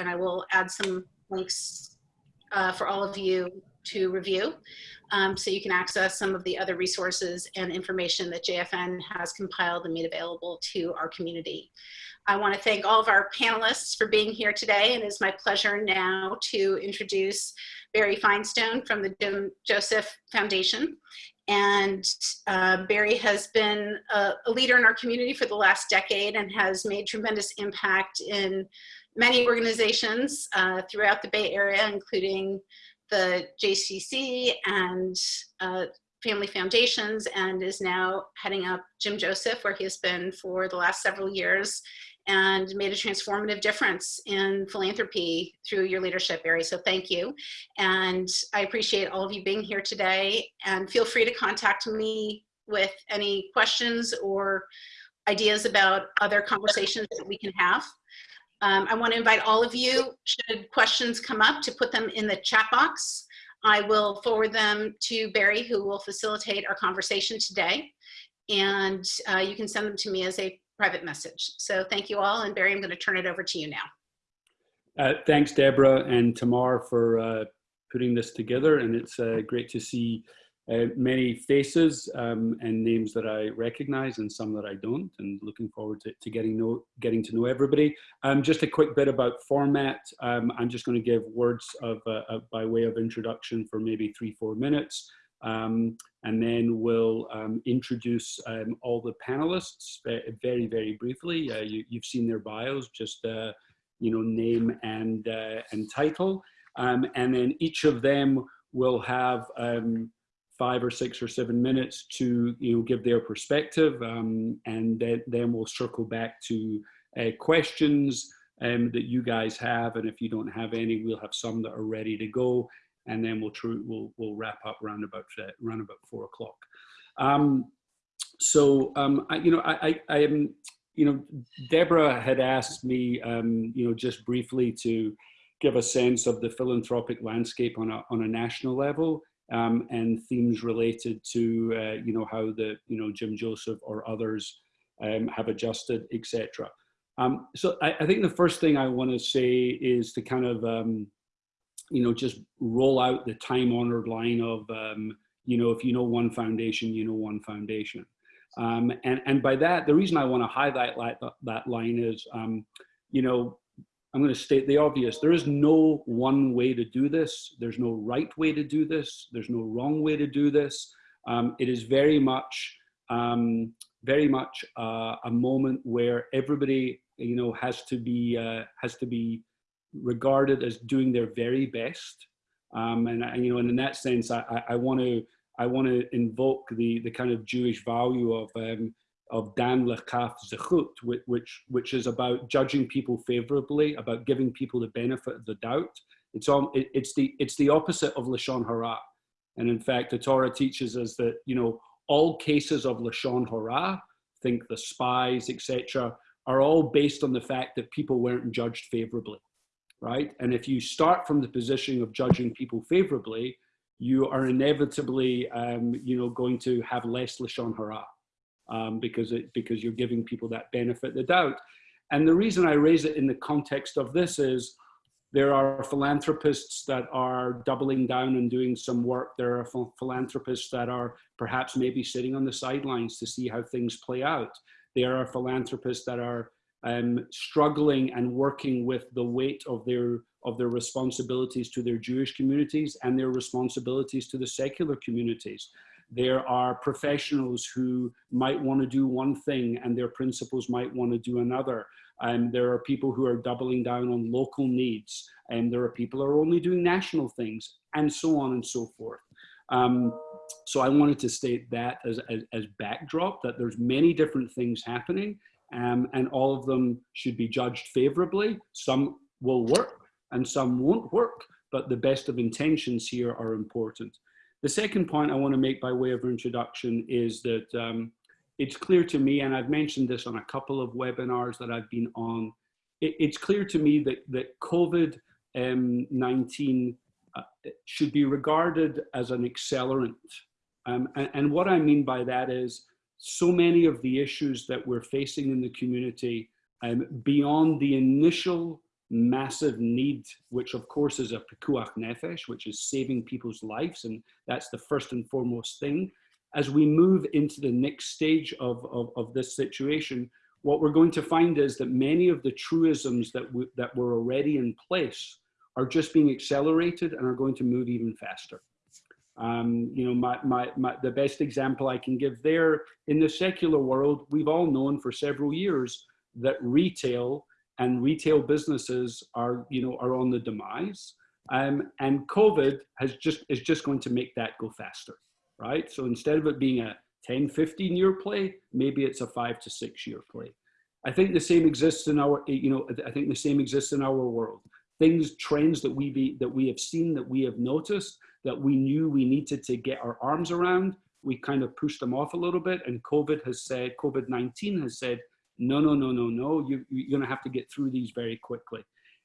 and I will add some links uh, for all of you to review. Um, so you can access some of the other resources and information that JFN has compiled and made available to our community. I want to thank all of our panelists for being here today, and it's my pleasure now to introduce Barry Finestone from the Jim Joseph Foundation. And uh, Barry has been a, a, leader in our community for the last decade and has made tremendous impact in many organizations uh, throughout the Bay Area, including the JCC and uh, Family Foundations, and is now heading up Jim Joseph, where he has been for the last several years and made a transformative difference in philanthropy through your leadership, Barry. So thank you. And I appreciate all of you being here today. And feel free to contact me with any questions or ideas about other conversations that we can have. Um, I want to invite all of you, should questions come up, to put them in the chat box. I will forward them to Barry, who will facilitate our conversation today. And uh, you can send them to me as a private message. So thank you all. And Barry, I'm going to turn it over to you now. Uh, thanks, Deborah and Tamar for uh, putting this together. And it's uh, great to see uh, many faces um, and names that I recognize and some that I don't, and looking forward to, to getting, know, getting to know everybody. Um, just a quick bit about format. Um, I'm just going to give words of, uh, by way of introduction for maybe three, four minutes. Um, and then we'll um, introduce um, all the panelists very, very briefly. Uh, you, have seen their bios, just uh, you know, name and and title, and then each of them will have um, five or six or seven minutes to you know give their perspective, um, and then, then we'll circle back to uh, questions that you guys have, and if you don't have any, we'll have some that are ready to go and then we'll we'll we'll wrap up around about uh, around about four o'clock. Um, so um, I, you know, I, I, I am, you know, Deborah had asked me, um, you know, just briefly to give a sense of the philanthropic landscape on a on a national level. Um, and themes related to uh, you know how the you know Jim Joseph or others um, have adjusted, etc. Um, so I, I, think the first thing I want to say is to kind of um, you know, just roll out the time honored line of, um, you know, if you know one foundation, you know one foundation. Um, and, and by that, the reason I want to highlight that, that line is, you know, I'm going to state the obvious. There is no one way to do this. There's no right way to do this. There's no wrong way to do this. Um, it is very much, um, very much uh, a moment where everybody, you know, has to be, uh, has to be regarded as doing their very best. Um, and, and, you know, and in that sense, I, I, I want to I want to invoke the the kind of Jewish value of um, of Dan lekaf zechut, which, which is about judging people favorably, about giving people the benefit of the doubt. It's on it, it's the it's the opposite of lashon hara, and in fact, the Torah teaches us that you know all cases of lashon hara, think the spies, etc., are all based on the fact that people weren't judged favorably right? And if you start from the position of judging people favorably, you are inevitably, um, you know, going to have less lashon hara um, because it because you're giving people that benefit the doubt. And the reason I raise it in the context of this is there are philanthropists that are doubling down and doing some work. There are philanthropists that are perhaps maybe sitting on the sidelines to see how things play out. There are philanthropists that are um, struggling and working with the weight of their of their responsibilities to their Jewish communities and their responsibilities to the secular communities. There are professionals who might want to do one thing and their principals might want to do another. And there are people who are doubling down on local needs and there are people who are only doing national things and so on and so forth. Um, so I wanted to state that as, as, as backdrop that there's many different things happening um, and all of them should be judged favorably. Some will work and some won't work, but the best of intentions here are important. The second point I want to make by way of introduction is that um, it's clear to me, and I've mentioned this on a couple of webinars that I've been on, it, it's clear to me that, that COVID-19 uh, should be regarded as an accelerant. Um, and, and what I mean by that is so many of the issues that we're facing in the community um, beyond the initial massive need, which of course is a pikuach nefesh, which is saving people's lives, and that's the first and foremost thing. As we move into the next stage of, of, of this situation, what we're going to find is that many of the truisms that, that were already in place are just being accelerated and are going to move even faster. Um, you know, my, my, my, the best example I can give there in the secular world, we've all known for several years that retail and retail businesses are, you know, are on the demise. Um, and COVID has just, is just going to make that go faster, right? So instead of it being a 10, 15 year play, maybe it's a five to six year play. I think the same exists in our, you know, I think the same exists in our world. Things, trends that we be, that we have seen, that we have noticed, that we knew we needed to get our arms around, we kind of pushed them off a little bit. And COVID has said, COVID-19 has said, no, no, no, no, no, you, you're gonna have to get through these very quickly.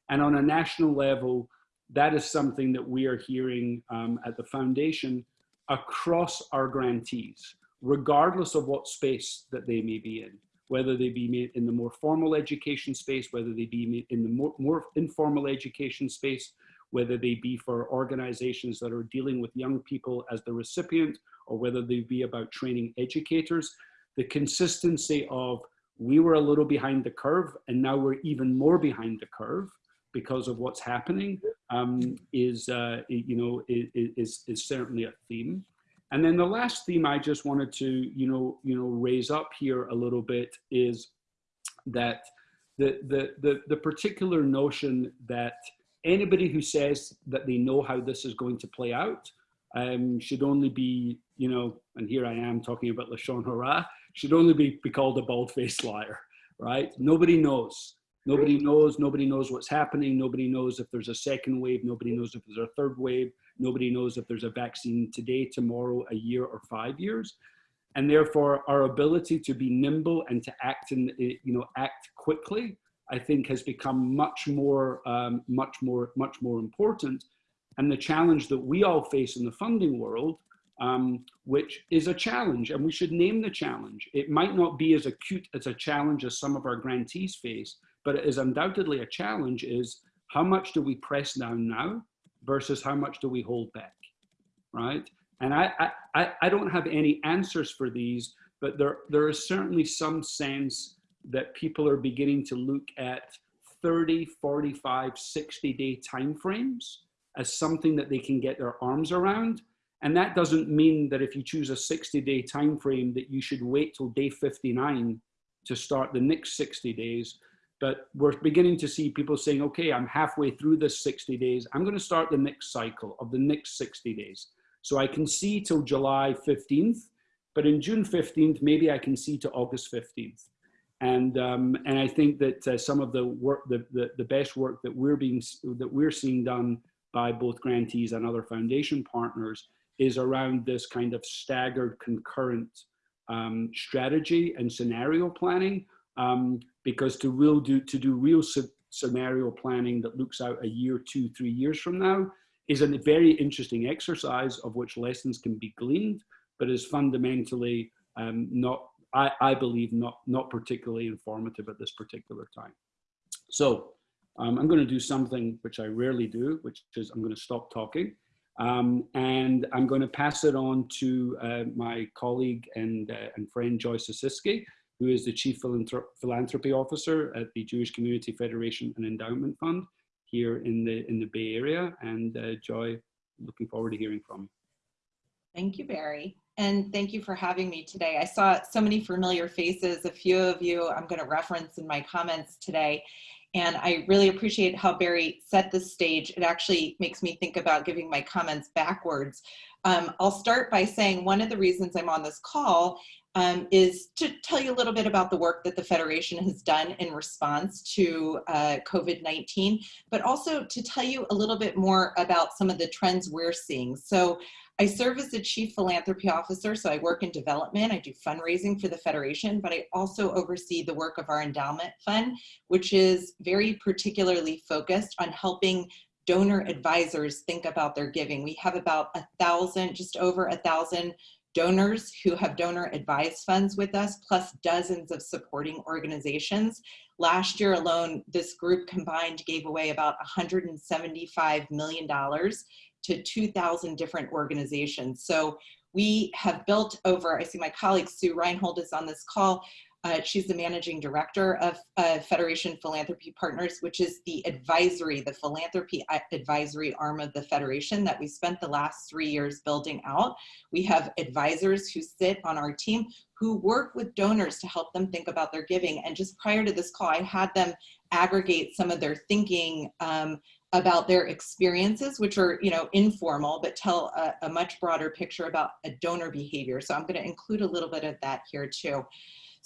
And on a national level, that is something that we are hearing um, at the foundation across our grantees, regardless of what space that they may be in, whether they be in the more formal education space, whether they be in the more, more informal education space, whether they be for organizations that are dealing with young people as the recipient, or whether they be about training educators, the consistency of we were a little behind the curve and now we're even more behind the curve because of what's happening um, is, uh, you know, is, is certainly a theme. And then the last theme I just wanted to, you know, you know, raise up here a little bit is that the, the, the, the particular notion that anybody who says that they know how this is going to play out um, should only be, you know, and here I am talking about Lashon Hara, should only be, be called a bald-faced liar, right? Nobody knows. Nobody knows. Nobody knows what's happening. Nobody knows if there's a second wave. Nobody knows if there's a third wave. Nobody knows if there's a vaccine today, tomorrow, a year, or five years. And therefore, our ability to be nimble and to act and you know, act quickly I think has become much more, um, much more, much more important. And the challenge that we all face in the funding world, um, which is a challenge, and we should name the challenge. It might not be as acute as a challenge as some of our grantees face, but it is undoubtedly a challenge is how much do we press down now versus how much do we hold back, right? And I, I, I don't have any answers for these, but there, there is certainly some sense that people are beginning to look at 30, 45, 60 day timeframes as something that they can get their arms around. And that doesn't mean that if you choose a 60 day time frame that you should wait till day 59 to start the next 60 days. But we're beginning to see people saying, okay, I'm halfway through this 60 days. I'm going to start the next cycle of the next 60 days. So I can see till July 15th, but in June 15th, maybe I can see to August 15th. And, um, and I think that uh, some of the work, the, the, the best work that we're being, that we're seeing done by both grantees and other foundation partners is around this kind of staggered concurrent um, strategy and scenario planning. Um, because to real do to do real scenario planning that looks out a year, two, three years from now is a very interesting exercise of which lessons can be gleaned, but is fundamentally um, not I, I believe not, not particularly informative at this particular time. So um, I'm going to do something which I rarely do, which is I'm going to stop talking. Um, and I'm going to pass it on to uh, my colleague and, uh, and friend Joy Sisisky, who is the Chief Philanthropy Officer at the Jewish Community Federation and Endowment Fund here in the, in the Bay Area. And uh, Joy, looking forward to hearing from you. Thank you, Barry and thank you for having me today. I saw so many familiar faces, a few of you I'm going to reference in my comments today. And I really appreciate how Barry set the stage. It actually makes me think about giving my comments backwards. Um, I'll start by saying one of the reasons I'm on this call um, is to tell you a little bit about the work that the Federation has done in response to uh, COVID-19, but also to tell you a little bit more about some of the trends we're seeing. So I serve as the Chief Philanthropy Officer, so I work in development. I do fundraising for the Federation, but I also oversee the work of our endowment fund, which is very particularly focused on helping donor advisors think about their giving. We have about a thousand, just over a thousand donors who have donor advised funds with us, plus dozens of supporting organizations Last year alone, this group combined gave away about $175 million to 2,000 different organizations. So we have built over, I see my colleague Sue Reinhold is on this call, uh, she's the managing director of uh, Federation Philanthropy Partners, which is the advisory, the philanthropy advisory arm of the Federation that we spent the last three years building out. We have advisors who sit on our team who work with donors to help them think about their giving. And just prior to this call, I had them aggregate some of their thinking um, about their experiences, which are you know informal, but tell a, a much broader picture about a donor behavior. So I'm going to include a little bit of that here too.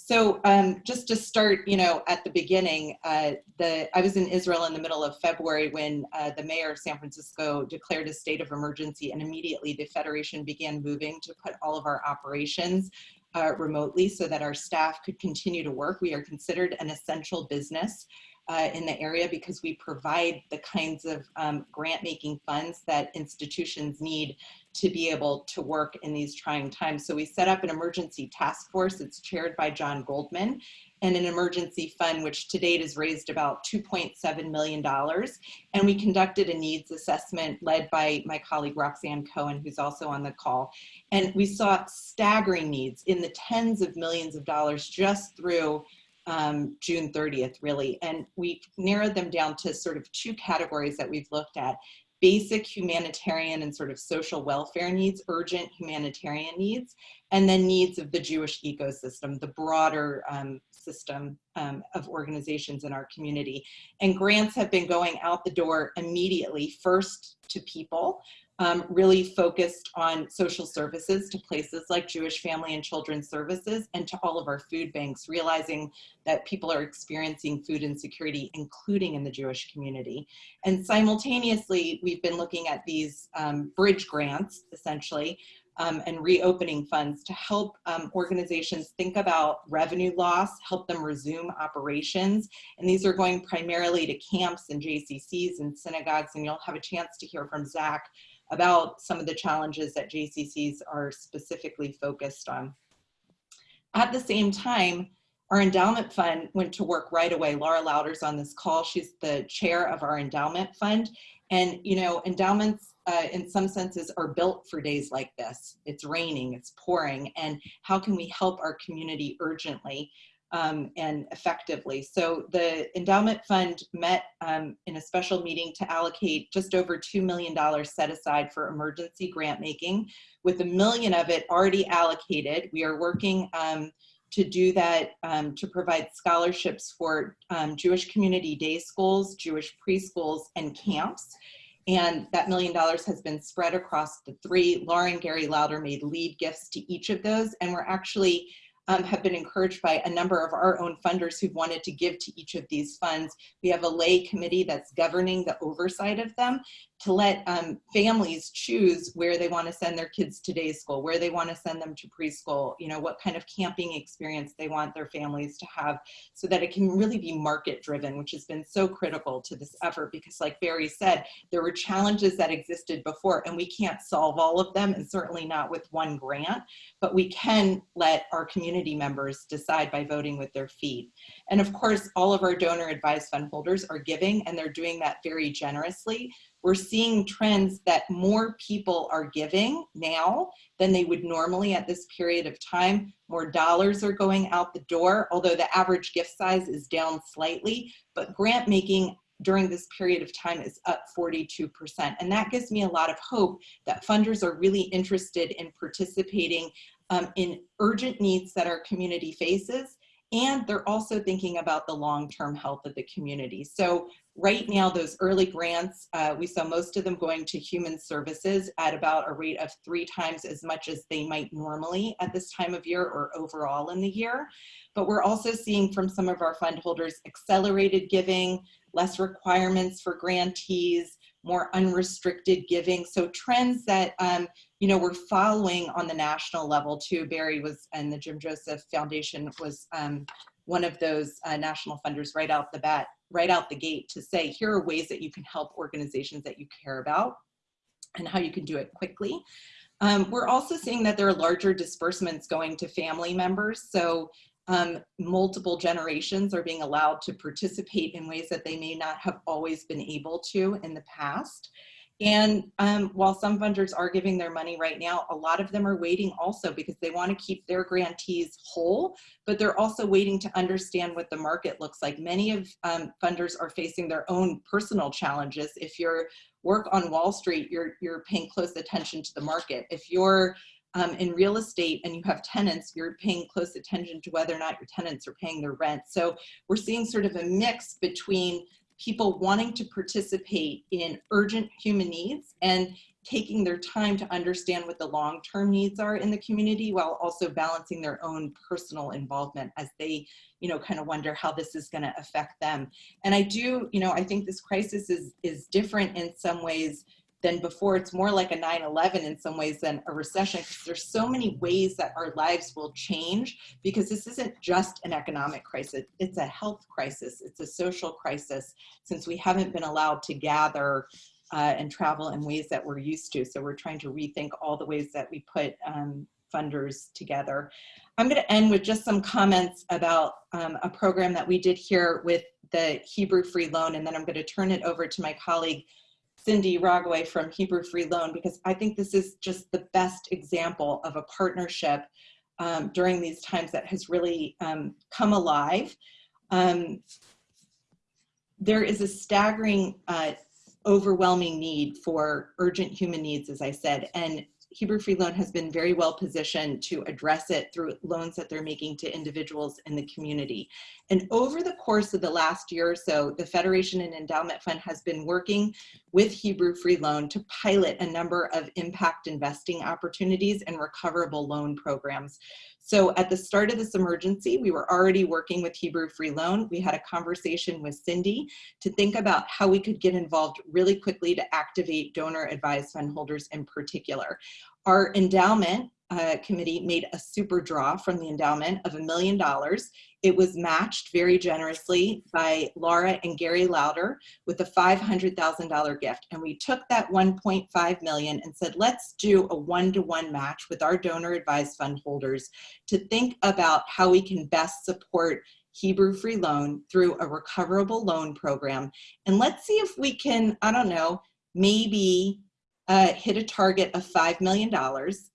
So um, just to start, you know, at the beginning, uh, the I was in Israel in the middle of February when uh, the mayor of San Francisco declared a state of emergency, and immediately the federation began moving to put all of our operations uh, remotely so that our staff could continue to work. We are considered an essential business uh, in the area because we provide the kinds of um, grant making funds that institutions need to be able to work in these trying times. So we set up an emergency task force. It's chaired by John Goldman and an emergency fund, which to date has raised about $2.7 million. And we conducted a needs assessment led by my colleague Roxanne Cohen, who's also on the call. And we saw staggering needs in the tens of millions of dollars just through um, June 30th, really. And we narrowed them down to sort of two categories that we've looked at basic humanitarian and sort of social welfare needs, urgent humanitarian needs, and then needs of the Jewish ecosystem, the broader um, system um, of organizations in our community. And grants have been going out the door immediately, first to people, um, really focused on social services to places like Jewish Family and Children's Services and to all of our food banks, realizing that people are experiencing food insecurity, including in the Jewish community. And simultaneously, we've been looking at these um, bridge grants, essentially, um, and reopening funds to help um, organizations think about revenue loss, help them resume operations. And these are going primarily to camps and JCCs and synagogues, and you'll have a chance to hear from Zach about some of the challenges that JCCs are specifically focused on. At the same time, our endowment fund went to work right away. Laura Lauder's on this call. She's the chair of our endowment fund. And, you know, endowments uh, in some senses are built for days like this. It's raining, it's pouring, and how can we help our community urgently? Um, and effectively. So the endowment fund met um, in a special meeting to allocate just over $2 million set aside for emergency grant making with a million of it already allocated. We are working um, to do that um, to provide scholarships for um, Jewish community day schools, Jewish preschools and camps. And that million dollars has been spread across the three. Lauren Gary Lauder made lead gifts to each of those. And we're actually um, have been encouraged by a number of our own funders who've wanted to give to each of these funds. We have a lay committee that's governing the oversight of them to let um, families choose where they want to send their kids to day school, where they want to send them to preschool, you know, what kind of camping experience they want their families to have so that it can really be market driven, which has been so critical to this effort because like Barry said, there were challenges that existed before and we can't solve all of them and certainly not with one grant, but we can let our community members decide by voting with their feet. And of course, all of our donor advised fund holders are giving and they're doing that very generously we're seeing trends that more people are giving now than they would normally at this period of time. More dollars are going out the door, although the average gift size is down slightly, but grant making during this period of time is up 42%. And that gives me a lot of hope that funders are really interested in participating um, in urgent needs that our community faces and they're also thinking about the long-term health of the community. So right now, those early grants, uh, we saw most of them going to human services at about a rate of three times as much as they might normally at this time of year or overall in the year. But we're also seeing from some of our fund holders accelerated giving, less requirements for grantees, more unrestricted giving. So trends that um, you know we're following on the national level too. Barry was and the Jim Joseph Foundation was um, one of those uh, national funders right out the bat, right out the gate to say here are ways that you can help organizations that you care about and how you can do it quickly. Um, we're also seeing that there are larger disbursements going to family members. So Um, multiple generations are being allowed to participate in ways that they may not have always been able to in the past. And um, while some funders are giving their money right now, a lot of them are waiting also because they want to keep their grantees whole, but they're also waiting to understand what the market looks like. Many of um, funders are facing their own personal challenges. If you're work on Wall Street, you're, you're paying close attention to the market. If you're um, in real estate and you have tenants, you're paying close attention to whether or not your tenants are paying their rent. So we're seeing sort of a mix between people wanting to participate in urgent human needs and taking their time to understand what the long-term needs are in the community while also balancing their own personal involvement as they you know kind of wonder how this is going to affect them and i do you know i think this crisis is is different in some ways than before. It's more like a 9-11 in some ways than a recession because there's so many ways that our lives will change because this isn't just an economic crisis. It's a health crisis. It's a social crisis since we haven't been allowed to gather uh, and travel in ways that we're used to. So we're trying to rethink all the ways that we put um, funders together. I'm going to end with just some comments about um, a program that we did here with the Hebrew Free Loan, and then I'm going to turn it over to my colleague, Cindy Rogaway from Hebrew Free Loan because I think this is just the best example of a partnership um, during these times that has really um, come alive. Um, there is a staggering, uh, overwhelming need for urgent human needs, as I said, and Hebrew Free Loan has been very well positioned to address it through loans that they're making to individuals in the community. And over the course of the last year or so, the Federation and Endowment Fund has been working with Hebrew Free Loan to pilot a number of impact investing opportunities and recoverable loan programs. So at the start of this emergency, we were already working with Hebrew Free Loan. We had a conversation with Cindy to think about how we could get involved really quickly to activate donor advised fund holders in particular. Our endowment uh, committee made a super draw from the endowment of a million dollars. It was matched very generously by Laura and Gary Lauder with a $500,000 gift. And we took that 1.5 million and said, let's do a one-to-one -one match with our donor advised fund holders to think about how we can best support Hebrew Free Loan through a recoverable loan program. And let's see if we can, I don't know, maybe uh, hit a target of $5 million.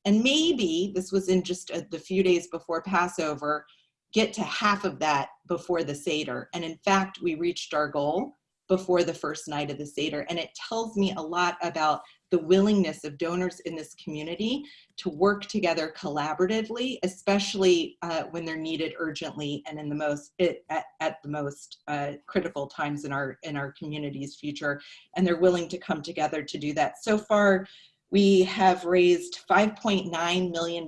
And maybe, this was in just a, the few days before Passover, get to half of that before the Seder. And in fact, we reached our goal before the first night of the Seder. And it tells me a lot about the willingness of donors in this community to work together collaboratively, especially uh, when they're needed urgently and in the most it, at, at, the most uh, critical times in our in our community's future. And they're willing to come together to do that. So far, we have raised $5.9 million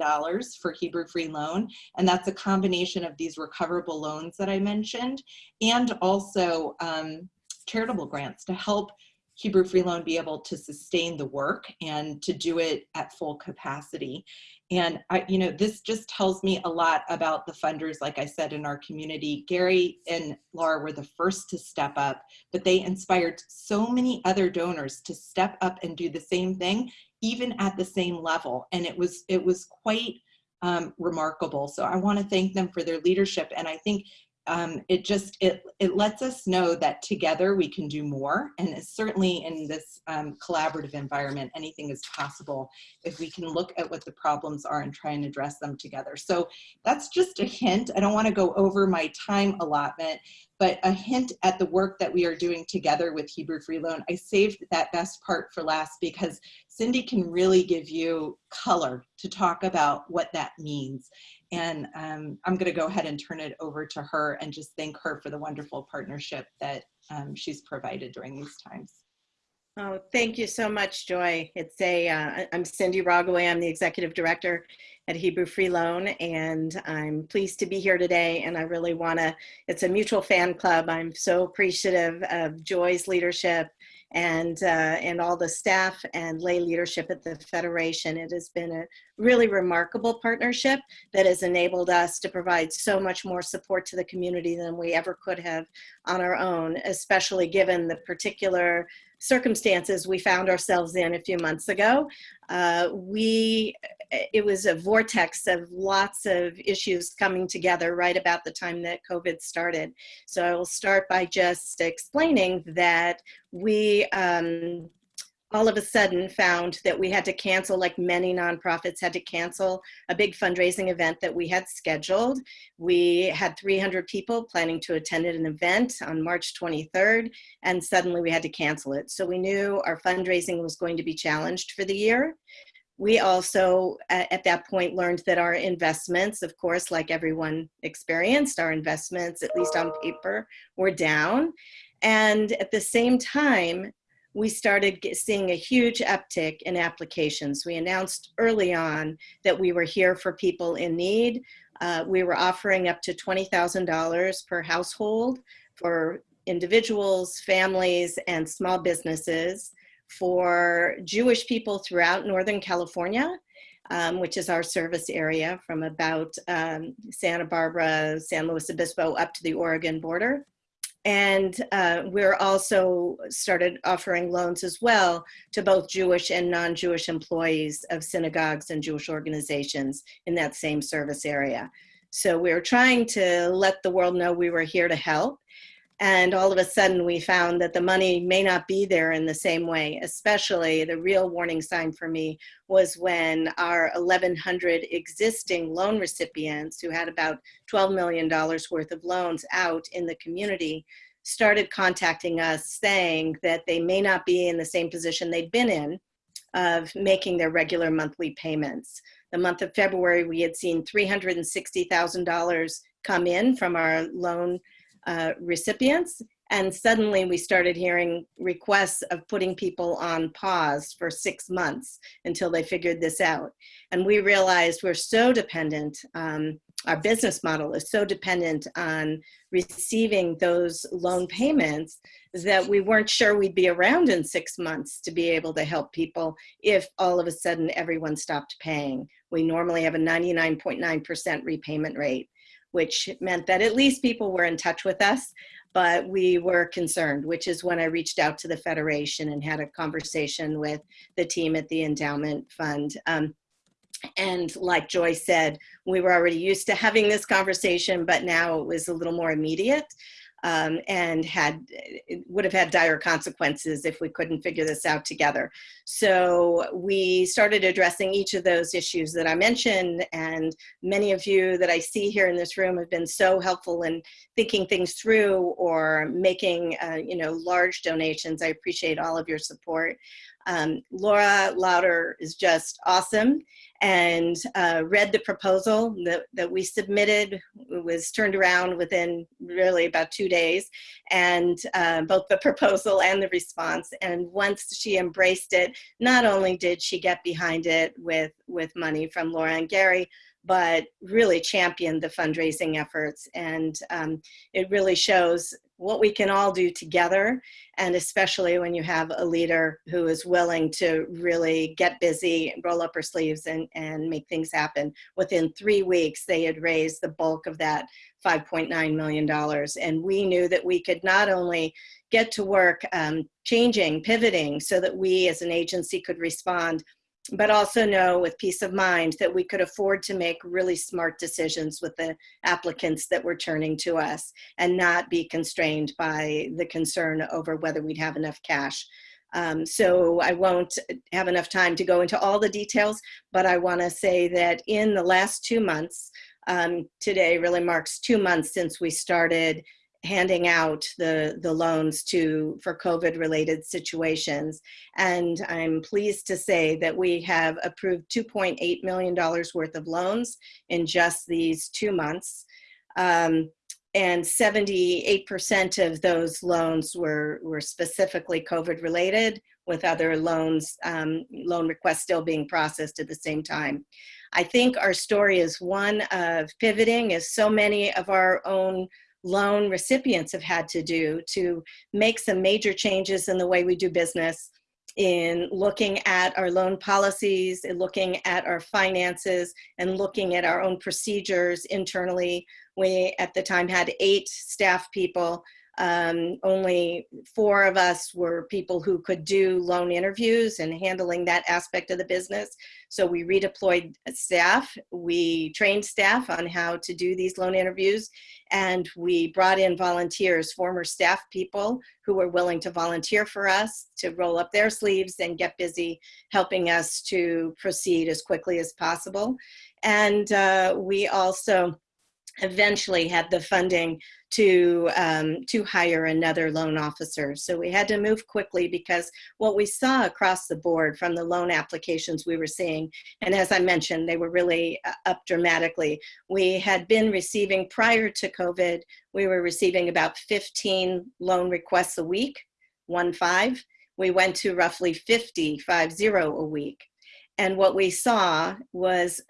for Hebrew Free Loan, and that's a combination of these recoverable loans that I mentioned, and also um, charitable grants to help Hebrew Free Loan be able to sustain the work and to do it at full capacity. And I, you know, this just tells me a lot about the funders, like I said, in our community. Gary and Laura were the first to step up, but they inspired so many other donors to step up and do the same thing, even at the same level. And it was, it was quite um, remarkable. So I want to thank them for their leadership. And I think um, it just it it lets us know that together we can do more and certainly in this um, collaborative environment anything is possible if we can look at what the problems are and try and address them together so that's just a hint I don't want to go over my time allotment but a hint at the work that we are doing together with Hebrew Free Loan. I saved that best part for last because Cindy can really give you color to talk about what that means. And um, I'm going to go ahead and turn it over to her and just thank her for the wonderful partnership that um, she's provided during these times. Oh, thank you so much, Joy. It's a, uh, I'm Cindy Rogaway. I'm the executive director at Hebrew Free Loan, and I'm pleased to be here today. And I really want to, it's a mutual fan club. I'm so appreciative of Joy's leadership and, uh, and all the staff and lay leadership at the Federation. It has been a really remarkable partnership that has enabled us to provide so much more support to the community than we ever could have on our own, especially given the particular circumstances we found ourselves in a few months ago. Uh, we, it was a vortex of lots of issues coming together right about the time that COVID started. So I will start by just explaining that we um, all of a sudden found that we had to cancel, like many nonprofits had to cancel a big fundraising event that we had scheduled. We had 300 people planning to attend an event on March 23rd, and suddenly we had to cancel it. So we knew our fundraising was going to be challenged for the year. We also, at that point, learned that our investments, of course, like everyone experienced, our investments, at least on paper, were down. And at the same time, we started seeing a huge uptick in applications. We announced early on that we were here for people in need. Uh, we were offering up to $20,000 per household for individuals, families, and small businesses for Jewish people throughout Northern California, um, which is our service area from about um, Santa Barbara, San Luis Obispo up to the Oregon border. And uh, we're also started offering loans as well to both Jewish and non-Jewish employees of synagogues and Jewish organizations in that same service area. So we're trying to let the world know we were here to help. And all of a sudden we found that the money may not be there in the same way, especially the real warning sign for me was when our 1,100 existing loan recipients who had about $12 million worth of loans out in the community started contacting us saying that they may not be in the same position they'd been in of making their regular monthly payments. The month of February, we had seen $360,000 come in from our loan uh, recipients. And suddenly we started hearing requests of putting people on pause for six months until they figured this out. And we realized we're so dependent, um, our business model is so dependent on receiving those loan payments is that we weren't sure we'd be around in six months to be able to help people if all of a sudden everyone stopped paying. We normally have a 99.9% repayment rate which meant that at least people were in touch with us, but we were concerned, which is when I reached out to the Federation and had a conversation with the team at the endowment fund. Um, and like Joy said, we were already used to having this conversation, but now it was a little more immediate um, and had would have had dire consequences if we couldn't figure this out together. So we started addressing each of those issues that I mentioned, and many of you that I see here in this room have been so helpful in thinking things through or making uh, you know large donations. I appreciate all of your support. Um, Laura Lauder is just awesome and uh, read the proposal that, that we submitted. It was turned around within really about two days, and uh, both the proposal and the response. And once she embraced it, not only did she get behind it with, with money from Laura and Gary, but really championed the fundraising efforts. And um, it really shows what we can all do together. And especially when you have a leader who is willing to really get busy, roll up her sleeves and, and make things happen. Within three weeks, they had raised the bulk of that $5.9 million. And we knew that we could not only get to work um, changing, pivoting, so that we as an agency could respond but also know with peace of mind that we could afford to make really smart decisions with the applicants that were turning to us and not be constrained by the concern over whether we'd have enough cash. Um, so I won't have enough time to go into all the details, but I wanna say that in the last two months, um, today really marks two months since we started handing out the, the loans to for COVID related situations. And I'm pleased to say that we have approved $2.8 million worth of loans in just these two months. Um, and 78% of those loans were, were specifically COVID related with other loans, um, loan requests still being processed at the same time. I think our story is one of pivoting as so many of our own loan recipients have had to do to make some major changes in the way we do business in looking at our loan policies, in looking at our finances, and looking at our own procedures internally. We, at the time, had eight staff people Um, only four of us were people who could do loan interviews and handling that aspect of the business. So we redeployed staff, we trained staff on how to do these loan interviews, and we brought in volunteers, former staff people who were willing to volunteer for us to roll up their sleeves and get busy helping us to proceed as quickly as possible. And uh, we also eventually had the funding to um, to hire another loan officer. So we had to move quickly because what we saw across the board from the loan applications we were seeing, and as I mentioned, they were really uh, up dramatically. We had been receiving prior to COVID, we were receiving about 15 loan requests a week, one five. We went to roughly 50, five zero a week. And what we saw was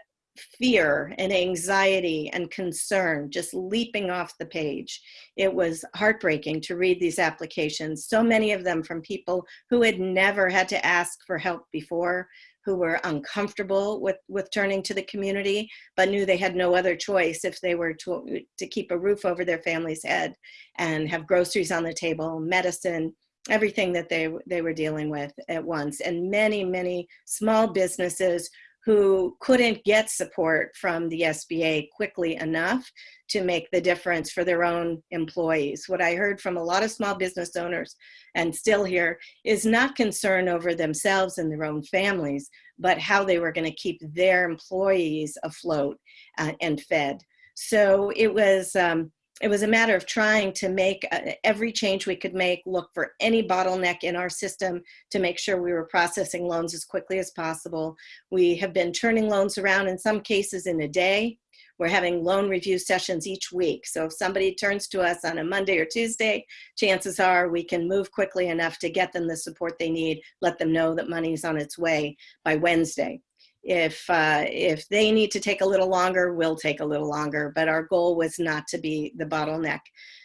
fear and anxiety and concern just leaping off the page. It was heartbreaking to read these applications, so many of them from people who had never had to ask for help before, who were uncomfortable with, with turning to the community, but knew they had no other choice if they were to, to keep a roof over their family's head and have groceries on the table, medicine, everything that they, they were dealing with at once. And many, many small businesses who couldn't get support from the SBA quickly enough to make the difference for their own employees. What I heard from a lot of small business owners and still here is not concern over themselves and their own families, but how they were going to keep their employees afloat uh, and fed. So it was um, it was a matter of trying to make uh, every change we could make, look for any bottleneck in our system to make sure we were processing loans as quickly as possible. We have been turning loans around in some cases in a day. We're having loan review sessions each week. So if somebody turns to us on a Monday or Tuesday, chances are we can move quickly enough to get them the support they need, let them know that money's on its way by Wednesday. If, uh, if they need to take a little longer, we'll take a little longer, but our goal was not to be the bottleneck.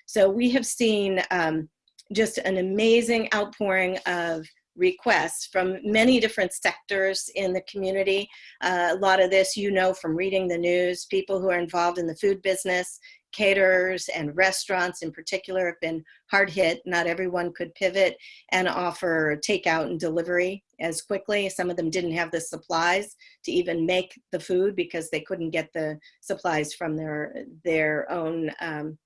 So we have seen um, just an amazing outpouring of requests from many different sectors in the community. Uh, a lot of this you know from reading the news, people who are involved in the food business, caterers and restaurants in particular have been hard hit. Not everyone could pivot and offer takeout and delivery as quickly. Some of them didn't have the supplies to even make the food because they couldn't get the supplies from their, their own um,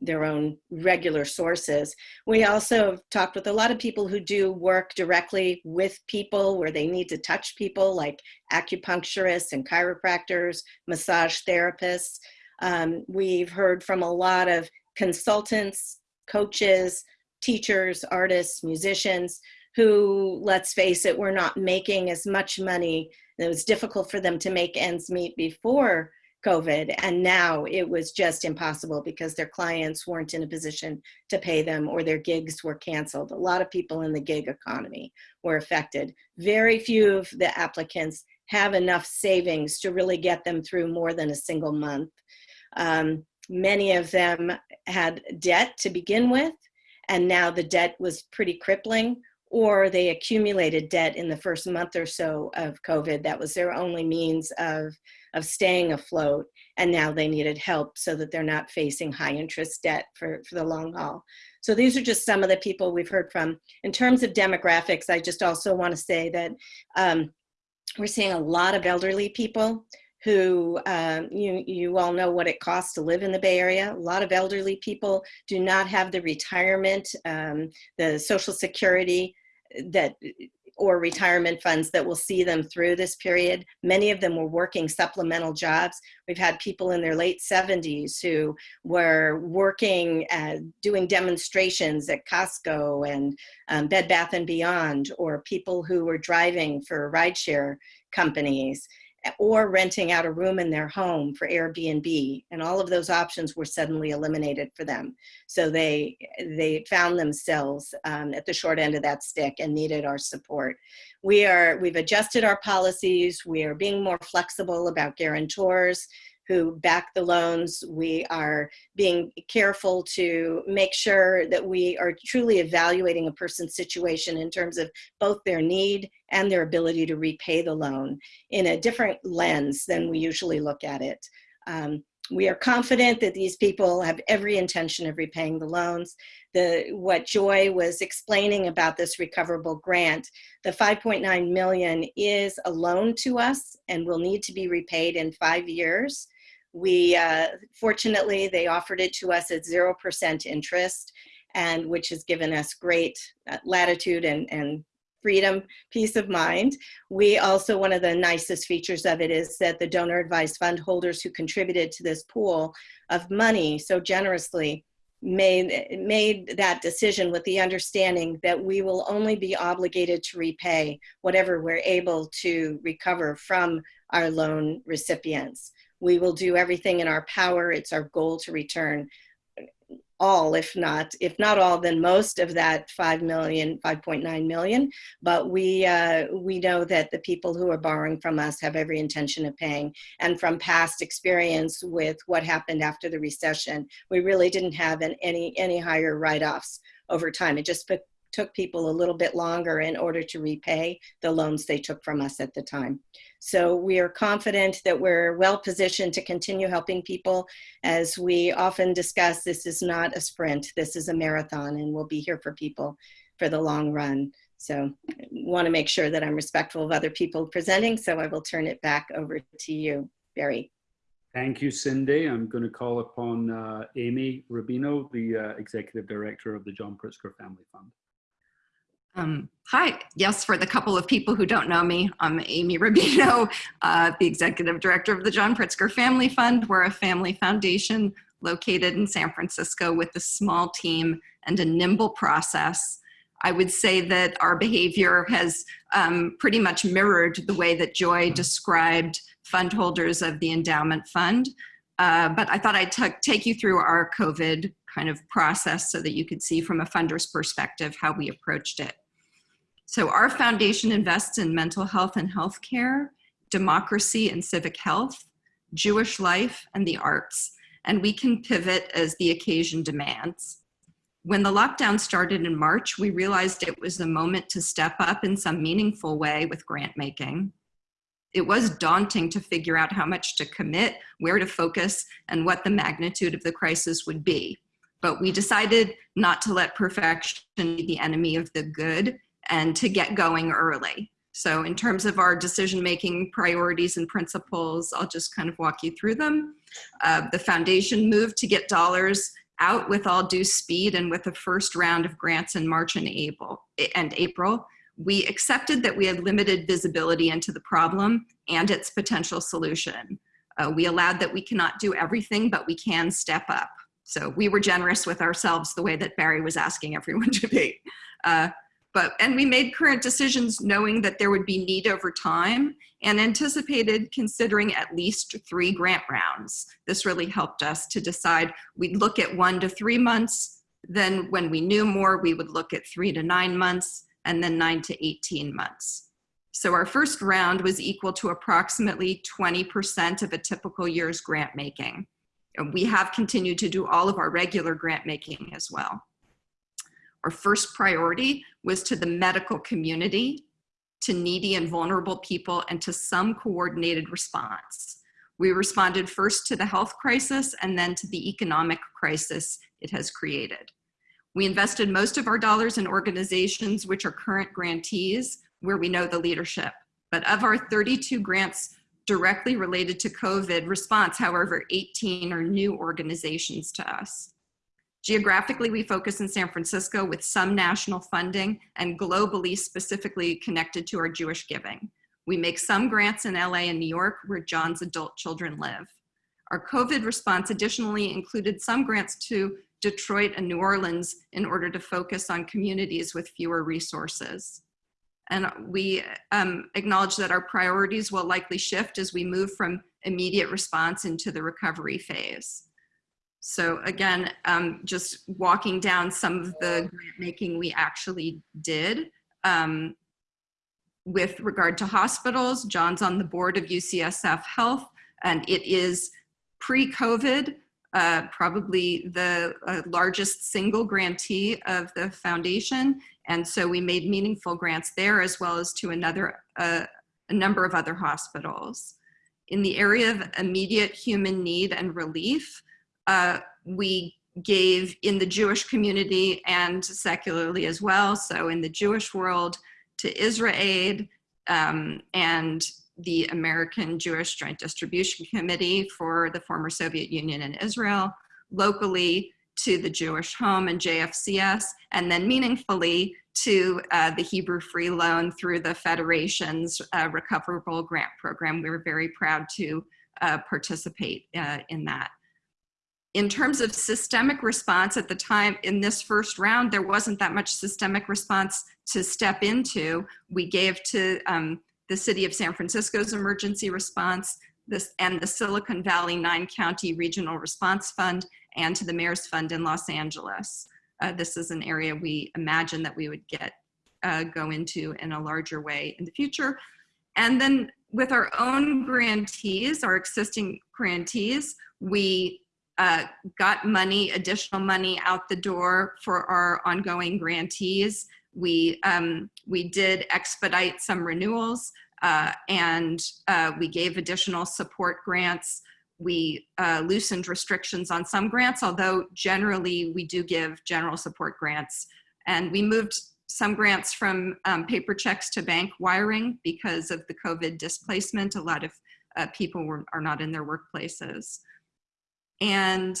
their own regular sources. We also talked with a lot of people who do work directly with people where they need to touch people like acupuncturists and chiropractors, massage therapists. Um, we've heard from a lot of consultants, coaches, teachers, artists, musicians who, let's face it, were not making as much money. It was difficult for them to make ends meet before COVID, and now it was just impossible because their clients weren't in a position to pay them or their gigs were canceled. A lot of people in the gig economy were affected. Very few of the applicants have enough savings to really get them through more than a single month. Um, many of them had debt to begin with, and now the debt was pretty crippling, or they accumulated debt in the first month or so of COVID. That was their only means of, of staying afloat, and now they needed help so that they're not facing high interest debt for, for the long haul. So these are just some of the people we've heard from. In terms of demographics, I just also want to say that um, we're seeing a lot of elderly people who um, you, you all know what it costs to live in the Bay Area. A lot of elderly people do not have the retirement, um, the social security that or retirement funds that will see them through this period. Many of them were working supplemental jobs. We've had people in their late 70s who were working, uh, doing demonstrations at Costco and um, Bed Bath & Beyond, or people who were driving for rideshare companies or renting out a room in their home for Airbnb. And all of those options were suddenly eliminated for them. So they, they found themselves um, at the short end of that stick and needed our support. We are, we've adjusted our policies. We are being more flexible about guarantors who back the loans. We are being careful to make sure that we are truly evaluating a person's situation in terms of both their need and their ability to repay the loan in a different lens than we usually look at it. Um, we are confident that these people have every intention of repaying the loans. The, what Joy was explaining about this recoverable grant, the 5.9 million is a loan to us and will need to be repaid in five years. We, uh, fortunately, they offered it to us at 0% interest and which has given us great uh, latitude and, and freedom, peace of mind. We also, one of the nicest features of it is that the donor advised fund holders who contributed to this pool of money so generously made, made that decision with the understanding that we will only be obligated to repay whatever we're able to recover from our loan recipients. We will do everything in our power. It's our goal to return all, if not, if not all, then most of that 5 million, 5.9 million. But we, uh, we know that the people who are borrowing from us have every intention of paying. And from past experience with what happened after the recession, we really didn't have an, any, any higher write-offs over time. It just took people a little bit longer in order to repay the loans they took from us at the time. So we are confident that we're well positioned to continue helping people. As we often discuss, this is not a sprint, this is a marathon and we'll be here for people for the long run. So I want to make sure that I'm respectful of other people presenting, so I will turn it back over to you, Barry. Thank you, Cindy. I'm going to call upon uh, Amy Rubino, the uh, Executive Director of the John Pritzker Family Fund. Um, hi, yes, for the couple of people who don't know me, I'm Amy Rubino, uh, the Executive Director of the John Pritzker Family Fund. We're a family foundation located in San Francisco with a small team and a nimble process. I would say that our behavior has um, pretty much mirrored the way that Joy described fund holders of the endowment fund. Uh, but I thought I'd take you through our COVID kind of process so that you could see from a funder's perspective how we approached it. So our foundation invests in mental health and healthcare, democracy and civic health, Jewish life, and the arts, and we can pivot as the occasion demands. When the lockdown started in March, we realized it was the moment to step up in some meaningful way with grant making. It was daunting to figure out how much to commit, where to focus, and what the magnitude of the crisis would be. But we decided not to let perfection be the enemy of the good and to get going early. So in terms of our decision-making priorities and principles, I'll just kind of walk you through them. Uh, the foundation moved to get dollars out with all due speed and with the first round of grants in March and April. And April. We accepted that we had limited visibility into the problem and its potential solution. Uh, we allowed that we cannot do everything, but we can step up. So we were generous with ourselves the way that Barry was asking everyone to be. Uh, but, and we made current decisions knowing that there would be need over time and anticipated considering at least three grant rounds. This really helped us to decide we'd look at one to three months. Then when we knew more, we would look at three to nine months and then nine to 18 months. So our first round was equal to approximately 20% of a typical year's grant making. We have continued to do all of our regular grant making as well. Our first priority was to the medical community, to needy and vulnerable people, and to some coordinated response. We responded first to the health crisis and then to the economic crisis it has created. We invested most of our dollars in organizations which are current grantees, where we know the leadership. But of our 32 grants directly related to COVID response, however, 18 are new organizations to us. Geographically, we focus in San Francisco with some national funding and globally specifically connected to our Jewish giving. We make some grants in LA and New York where John's adult children live. Our COVID response additionally included some grants to Detroit and New Orleans in order to focus on communities with fewer resources. And we um, acknowledge that our priorities will likely shift as we move from immediate response into the recovery phase. So again, um, just walking down some of the grant making we actually did. Um, with regard to hospitals, John's on the board of UCSF Health, and it is pre-COVID, uh, probably the uh, largest single grantee of the foundation. And so we made meaningful grants there as well as to another, uh, a number of other hospitals. in the area of immediate human need and relief, uh, we gave in the Jewish community and secularly as well. So in the Jewish world to IsraAID um, and the American Jewish Joint Distribution Committee for the former Soviet Union and Israel, locally to the Jewish Home and JFCS, and then meaningfully to uh, the Hebrew Free Loan through the Federation's uh, Recoverable Grant Program. We were very proud to uh, participate uh, in that. In terms of systemic response at the time in this first round, there wasn't that much systemic response to step into. We gave to um, the city of San Francisco's emergency response this, and the Silicon Valley nine county regional response fund and to the mayor's fund in Los Angeles. Uh, this is an area we imagine that we would get uh, go into in a larger way in the future. And then with our own grantees, our existing grantees, we uh, got money, additional money out the door for our ongoing grantees. We, um, we did expedite some renewals uh, and uh, we gave additional support grants. We uh, loosened restrictions on some grants, although generally we do give general support grants. And we moved some grants from um, paper checks to bank wiring because of the COVID displacement. A lot of uh, people were, are not in their workplaces. And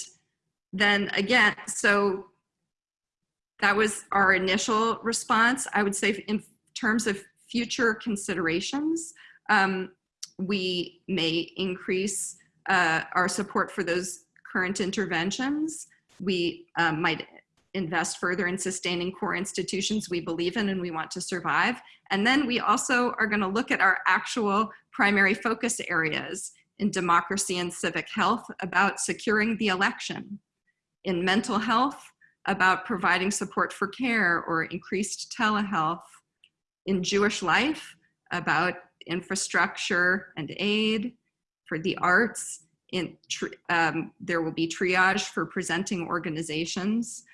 then again, so that was our initial response. I would say in terms of future considerations, um, we may increase uh, our support for those current interventions. We um, might invest further in sustaining core institutions we believe in and we want to survive. And then we also are gonna look at our actual primary focus areas in democracy and civic health about securing the election, in mental health about providing support for care or increased telehealth, in Jewish life about infrastructure and aid, for the arts, in um, there will be triage for presenting organizations.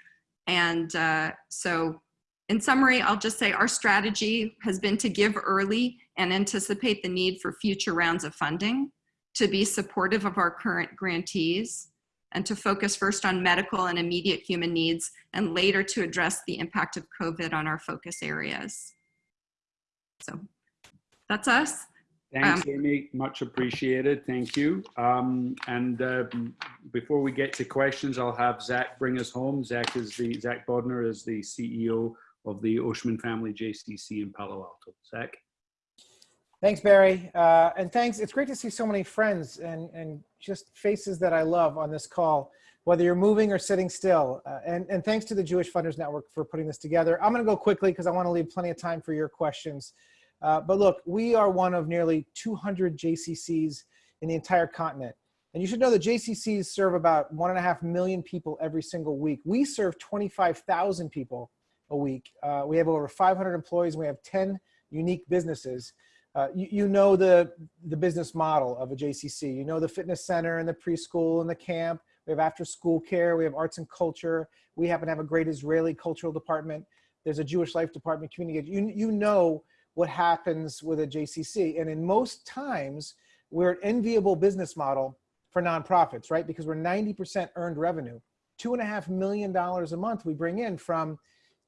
And uh, so in summary, I'll just say our strategy has been to give early and anticipate the need for future rounds of funding to be supportive of our current grantees, and to focus first on medical and immediate human needs, and later to address the impact of COVID on our focus areas. So that's us. Thanks, Um, Amy. Much appreciated. Thank you. Um, and uh, before we get to questions, I'll have Zach bring us home. Zach is the Zach Bodner is the CEO of the Oshman Family JCC in Palo Alto. Zach. Thanks, Barry. Uh, and thanks. It's great to see so many friends and, and just faces that I love on this call, whether you're moving or sitting still. Uh, and, and thanks to the Jewish Funders Network for putting this together. I'm going to go quickly because I want to leave plenty of time for your questions. Uh, but look, we are one of nearly 200 JCCs in the entire continent. And you should know that JCCs serve about one and a half million people every single week. We serve 25,000 people a week. Uh, we have over 500 employees. We have 10 unique businesses. Uh, you, you, know the, the business model of a JCC. You know the fitness center and the preschool and the camp. We have after school care. We have arts and culture. We happen to have a great Israeli cultural department. There's a Jewish life department, community. You, you know what happens with a JCC. And in most times, we're an enviable business model for nonprofits, right? Because we're 90% earned revenue. Two and a half million dollars a month we bring in from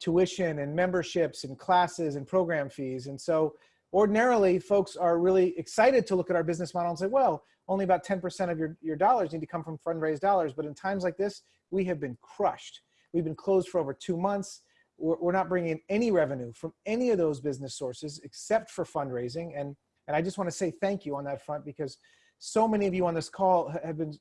tuition and memberships and classes and program fees. And so ordinarily folks are really excited to look at our business model and say, well, only about 10% of your, your dollars need to come from fundraised dollars. But in times like this, we have been crushed. We've been closed for over two months. We're, we're not bringing in any revenue from any of those business sources except for fundraising. And, and I just want to say thank you on that front because so many of you on this call have been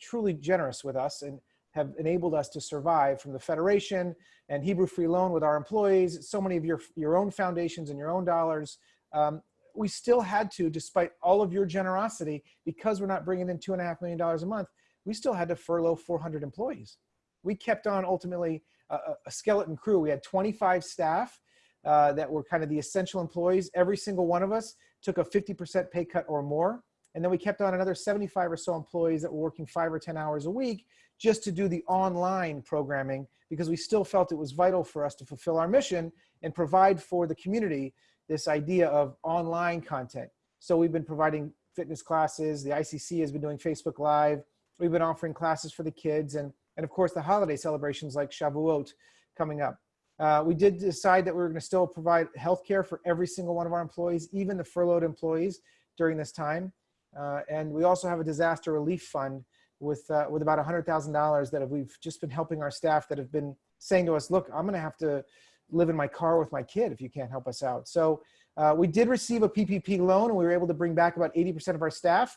truly generous with us and have enabled us to survive from the Federation and Hebrew Free Loan with our employees, so many of your, your own foundations and your own dollars, um, we still had to, despite all of your generosity, because we're not bringing in two and a half million dollars a month, we still had to furlough 400 employees. We kept on ultimately a, a skeleton crew. We had 25 staff uh, that were kind of the essential employees. Every single one of us took a 50% pay cut or more. And then we kept on another 75 or so employees that were working five or 10 hours a week just to do the online programming because we still felt it was vital for us to fulfill our mission and provide for the community this idea of online content. So we've been providing fitness classes. The ICC has been doing Facebook Live. We've been offering classes for the kids, and and of course the holiday celebrations like Shavuot coming up. Uh, we did decide that we were going to still provide health care for every single one of our employees, even the furloughed employees during this time. Uh, and we also have a disaster relief fund with, uh, with about $100,000 that we've just been helping our staff that have been saying to us, look, I'm going to have to live in my car with my kid if you can't help us out. So uh, we did receive a PPP loan and we were able to bring back about 80% of our staff,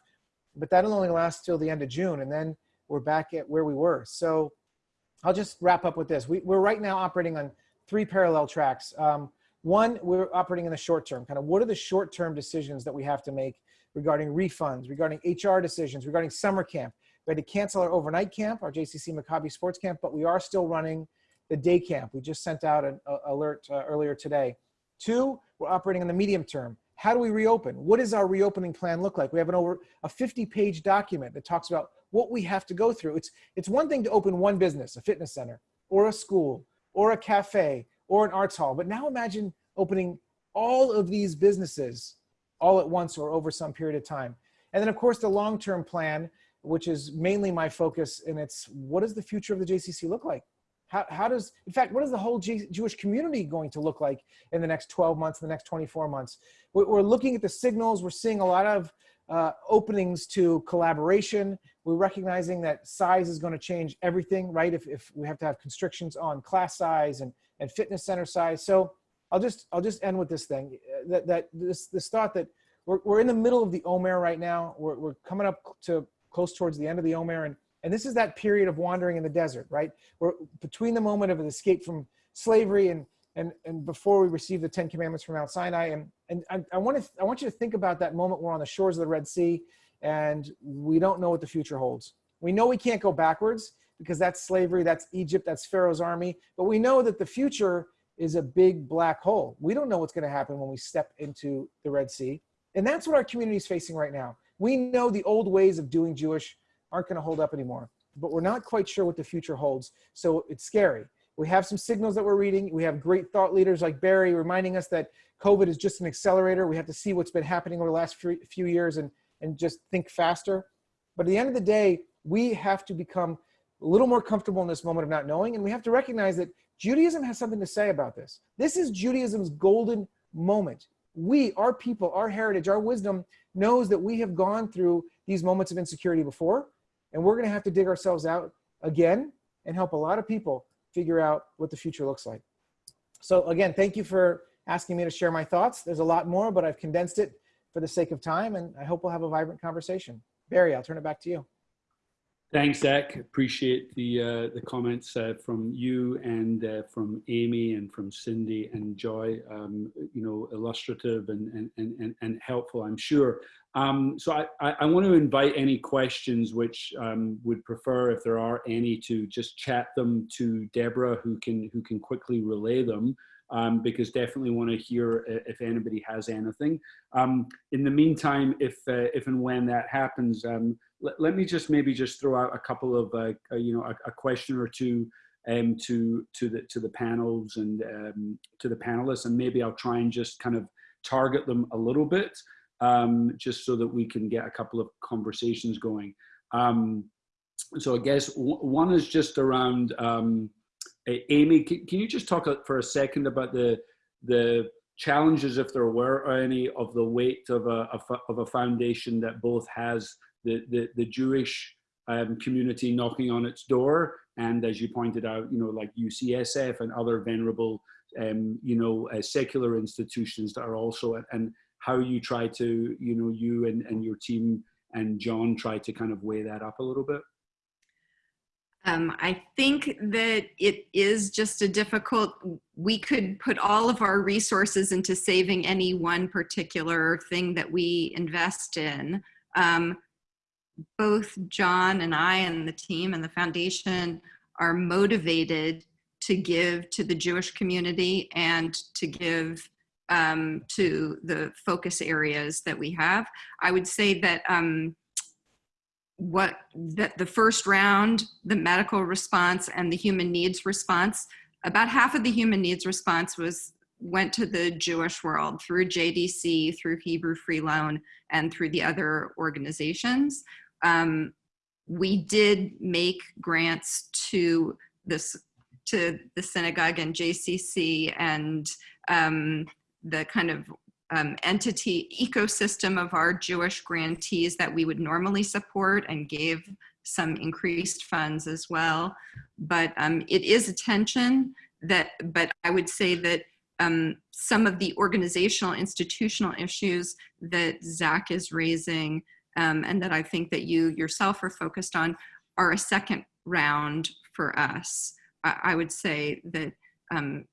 but that'll only last till the end of June. And then we're back at where we were. So I'll just wrap up with this. We, we're right now operating on three parallel tracks. Um, one, we're operating in the short term, kind of what are the short term decisions that we have to make regarding refunds, regarding HR decisions, regarding summer camp. We had to cancel our overnight camp, our JCC Maccabi sports camp, but we are still running the day camp. We just sent out an alert uh, earlier today. Two, we're operating in the medium term. How do we reopen? What does our reopening plan look like? We have an over a 50 page document that talks about what we have to go through. It's, it's one thing to open one business, a fitness center or a school or a cafe or an arts hall. But now imagine opening all of these businesses all at once or over some period of time. And then of course the long-term plan, which is mainly my focus and it's what does the future of the JCC look like? How, how does, in fact, what is the whole G Jewish community going to look like in the next 12 months, in the next 24 months? We're, we're looking at the signals. We're seeing a lot of uh, openings to collaboration. We're recognizing that size is going to change everything, right? If, if we have to have constrictions on class size and, and fitness center size. So I'll just, I'll just end with this thing, uh, that, that this, this thought that we're, we're in the middle of the Omer right now. We're, we're coming up to close towards the end of the Omer. And, and this is that period of wandering in the desert, right? We're between the moment of an escape from slavery and, and, and before we receive the 10 commandments from Mount Sinai. And, and I, I, want to, I want you to think about that moment we're on the shores of the Red Sea and we don't know what the future holds. We know we can't go backwards because that's slavery, that's Egypt, that's Pharaoh's army. But we know that the future is a big black hole. We don't know what's going to happen when we step into the Red Sea. And that's what our community is facing right now. We know the old ways of doing Jewish aren't going to hold up anymore, but we're not quite sure what the future holds. So it's scary. We have some signals that we're reading. We have great thought leaders like Barry reminding us that COVID is just an accelerator. We have to see what's been happening over the last few years and, and just think faster. But at the end of the day, we have to become a little more comfortable in this moment of not knowing. And we have to recognize that Judaism has something to say about this. This is Judaism's golden moment. We, our people, our heritage, our wisdom knows that we have gone through these moments of insecurity before. And we're going to have to dig ourselves out again and help a lot of people figure out what the future looks like. So again, thank you for asking me to share my thoughts. There's a lot more, but I've condensed it for the sake of time, and I hope we'll have a vibrant conversation. Barry, I'll turn it back to you. Thanks, Zach. Appreciate the uh, the comments uh, from you and uh, from Amy and from Cindy and Joy. Um, you know, illustrative and and and and helpful, I'm sure. Um, so I, I, I, want to invite any questions which um, would prefer, if there are any, to just chat them to Deborah, who can who can quickly relay them. Um, because definitely want to hear if anybody has anything. Um, in the meantime, if uh, if and when that happens, um, let, let, me just maybe just throw out a couple of uh, uh, you know a, a, question or two um, to to the to the panels and to the panelists, and maybe I'll try and just kind of target them a little bit, um, just so that we can get a couple of conversations going. Um, so I guess one is just around um, Amy. Can, can you just talk for a second about the the challenges, if there were any, of the weight of a, of a foundation that both has the, the, the Jewish um, community knocking on its door. And as you pointed out, you know, like UCSF and other venerable, um, you know, uh, secular institutions that are also, and how you try to, you know, you and, and your team and John try to kind of weigh that up a little bit. Um, I think that it is just a difficult, we could put all of our resources into saving any one particular thing that we invest in. Um, both John and I and the team and the foundation are motivated to give to the Jewish community and to give um, to the focus areas that we have. I would say that um, what that the first round, the medical response and the human needs response, about half of the human needs response was went to the Jewish world through JDC, through Hebrew Free Loan, and through the other organizations. Um, we did make grants to this to the synagogue and JCC and um, the kind of um, entity ecosystem of our Jewish grantees that we would normally support and gave some increased funds as well. But um, it is a tension that, but I would say that um, some of the organizational institutional issues that Zach is raising um, and that I think that you yourself are focused on are a second round for us. I, I would say that um,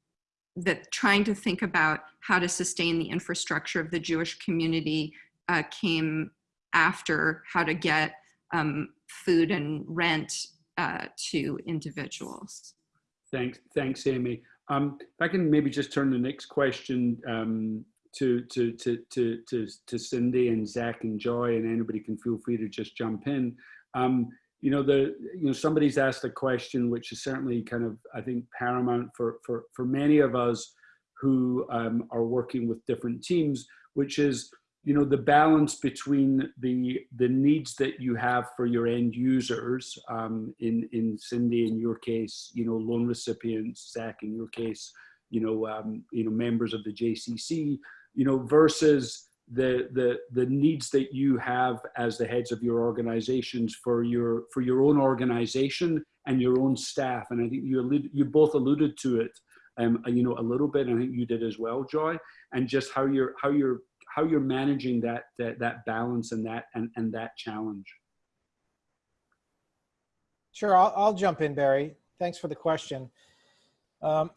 that trying to think about how to sustain the infrastructure of the Jewish community uh, came after how to get um, food and rent uh, to individuals. Thanks, thanks, Amy. Um, if I can maybe just turn the next question um, to, to, to, to, to, to Cindy and Zach and Joy, and anybody can feel free to just jump in. Um, you know, the, you know, somebody's asked a question which is certainly kind of, I think, paramount for, for, for many of us who um, are working with different teams, which is, you know, the balance between the, the needs that you have for your end users, um, in, in Cindy, in your case, you know, loan recipients, Zach, in your case, you know, um, you know, members of the JCC, you know, versus the the the needs that you have as the heads of your organizations for your for your own organization and your own staff and i think you you both alluded to it um you know a little bit i think you did as well joy and just how you're how you're how you're managing that that, that balance and that and, and that challenge Sure, I'll, I'll jump in, Barry. Thanks for the question. Um,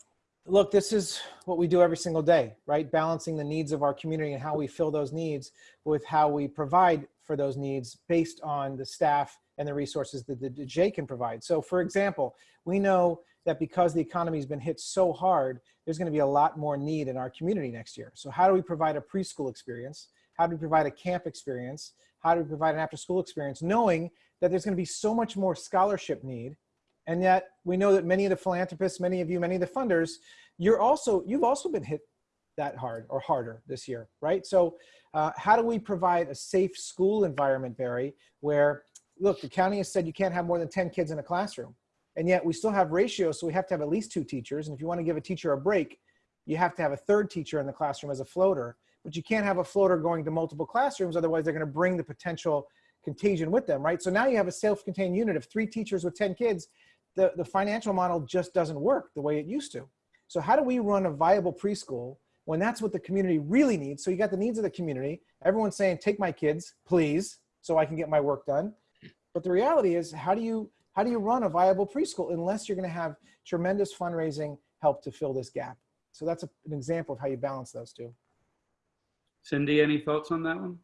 look, this is what we do every single day, right? Balancing the needs of our community and how we fill those needs with how we provide for those needs based on the staff and the resources that the J can provide. So for example, we know that because the economy has been hit so hard, there's gonna be a lot more need in our community next year. So how do we provide a preschool experience? How do we provide a camp experience? How do we provide an after school experience? Knowing that there's gonna be so much more scholarship need and yet we know that many of the philanthropists, many of you, many of the funders, you're also, you've also been hit that hard or harder this year, right? So uh, how do we provide a safe school environment, Barry, where, look, the county has said you can't have more than 10 kids in a classroom. And yet we still have ratios, so we have to have at least two teachers. And if you wanna give a teacher a break, you have to have a third teacher in the classroom as a floater. But you can't have a floater going to multiple classrooms, otherwise they're gonna bring the potential contagion with them, right? So now you have a self-contained unit of three teachers with 10 kids the, the financial model just doesn't work the way it used to. So how do we run a viable preschool when that's what the community really needs? So you got the needs of the community. Everyone's saying, take my kids, please, so I can get my work done. But the reality is, how do you, how do you run a viable preschool unless you're gonna have tremendous fundraising help to fill this gap? So that's a, an example of how you balance those two. Cindy, any thoughts on that one?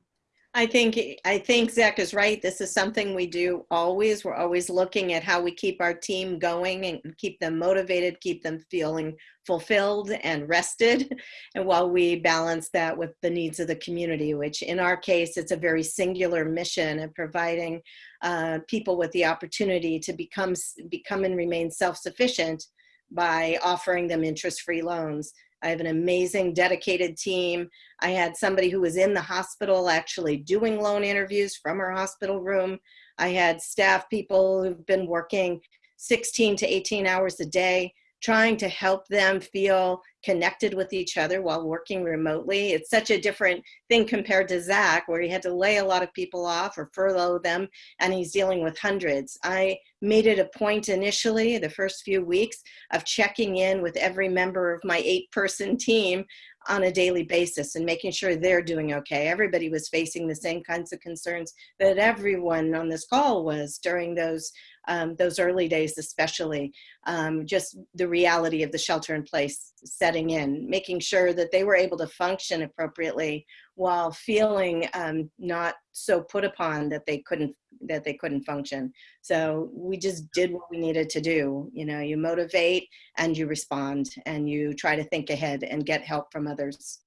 I think I think Zach is right. This is something we do always. We're always looking at how we keep our team going and keep them motivated, keep them feeling fulfilled and rested, and while we balance that with the needs of the community, which in our case, it's a very singular mission of providing uh, people with the opportunity to become become and remain self-sufficient by offering them interest-free loans. I have an amazing dedicated team. I had somebody who was in the hospital actually doing loan interviews from her hospital room. I had staff people who've been working 16 to 18 hours a day trying to help them feel connected with each other while working remotely. It's such a different thing compared to Zach, where he had to lay a lot of people off or furlough them, and he's dealing with hundreds. I made it a point initially, the first few weeks, of checking in with every member of my eight person team on a daily basis and making sure they're doing okay. Everybody was facing the same kinds of concerns that everyone on this call was during those um, those early days, especially um, just the reality of the shelter in place setting in, making sure that they were able to function appropriately while feeling um, not so put upon that they couldn't that they couldn't function. So we just did what we needed to do. You know, you motivate and you respond and you try to think ahead and get help from others.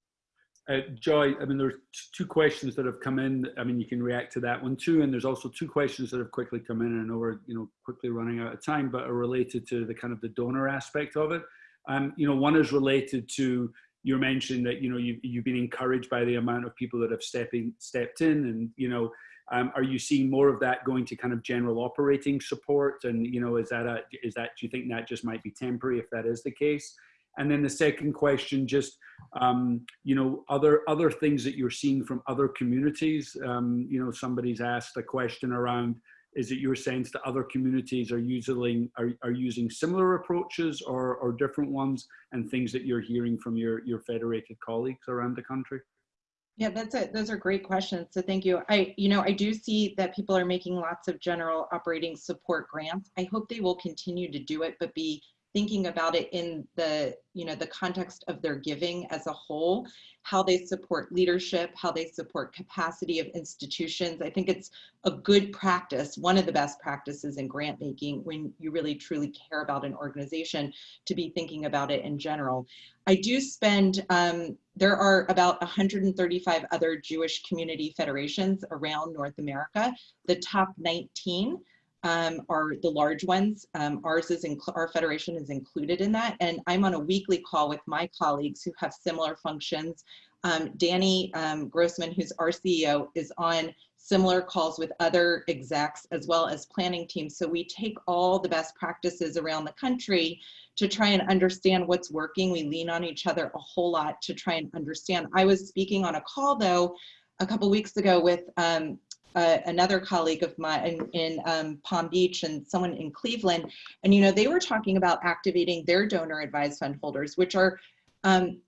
Uh, Joy, I mean, there's two questions that have come in. I mean, you can react to that one too. And there's also two questions that have quickly come in. And I know we're, you know, quickly running out of time, but are related to the kind of the donor aspect of it. Um, you know, one is related to, you're mentioning that you know you've, you've been encouraged by the amount of people that have stepping stepped in and you know um, are you seeing more of that going to kind of general operating support? And you know is that a is that do you think that just might be temporary if that is the case? And then the second question just um, you know other other things that you're seeing from other communities. Um, you know somebody's asked a question around is it your sense that other communities are using are, are using similar approaches or, or different ones and things that you're hearing from your your federated colleagues around the country Yeah, that's it. Those are great questions. So thank you. I, you know, I do see that people are making lots of general operating support grants. I hope they will continue to do it, but be thinking about it in the, you know, the context of their giving as a whole, how they support leadership, how they support capacity of institutions. I think it's a good practice, one of the best practices in grant making when you really truly care about an organization to be thinking about it in general. I do spend, um, there are about 135 other Jewish community federations around North America. The top 19 um, are the large ones. Um, ours is, our federation is included in that. And I'm on a weekly call with my colleagues who have similar functions. Um, Danny um, Grossman, who's our CEO, is on similar calls with other execs as well as planning teams. So we take all the best practices around the country to try and understand what's working. We lean on each other a whole lot to try and understand. I was speaking on a call though, a couple weeks ago with um, uh, another colleague of mine in, in um, Palm Beach and someone in Cleveland. And, you know, they were talking about activating their donor advised fund holders, which are um,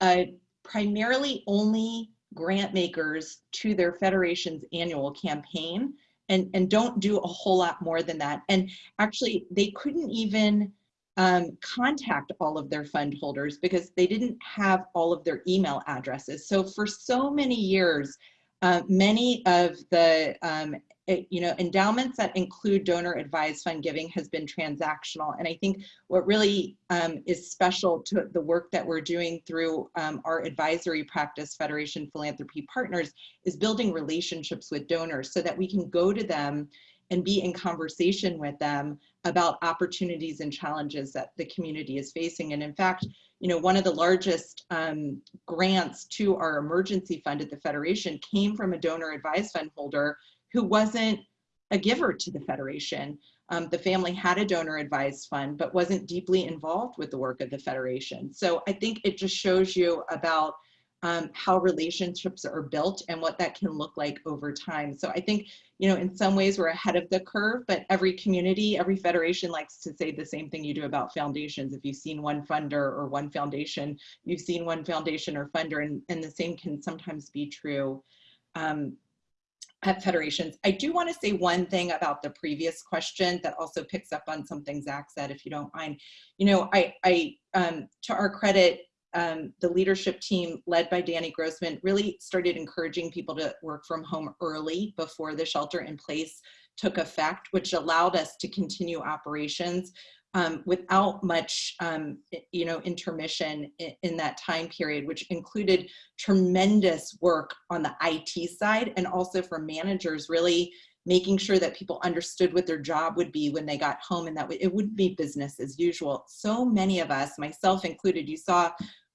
uh, primarily only grant makers to their federation's annual campaign and, and don't do a whole lot more than that. And actually, they couldn't even um, contact all of their fund holders because they didn't have all of their email addresses. So for so many years, uh, many of the um, it, you know endowments that include donor advised fund giving has been transactional. And i think what really um, is special to the work that we're doing through um, our advisory practice federation philanthropy partners is building relationships with donors so that we can go to them and be in conversation with them about opportunities and challenges that the community is facing and in fact you know, one of the largest um, grants to our emergency fund at the Federation came from a donor advised fund holder who wasn't a giver to the Federation. Um, the family had a donor advised fund, but wasn't deeply involved with the work of the Federation. So I think it just shows you about um, how relationships are built and what that can look like over time. So I think, you know, in some ways we're ahead of the curve, but every community, every federation likes to say the same thing you do about foundations. If you've seen one funder or one foundation, you've seen one foundation or funder, and, and the same can sometimes be true um, at federations. I do want to say one thing about the previous question that also picks up on something Zach said, if you don't mind. You know, I, I um, to our credit, um, the leadership team led by Danny Grossman really started encouraging people to work from home early before the shelter in place took effect, which allowed us to continue operations um, without much, um, you know, intermission in, in, that time period, which included tremendous work on the IT side and also for managers really making sure that people understood what their job would be when they got home and that it wouldn't be business as usual. So many of us, myself included, you saw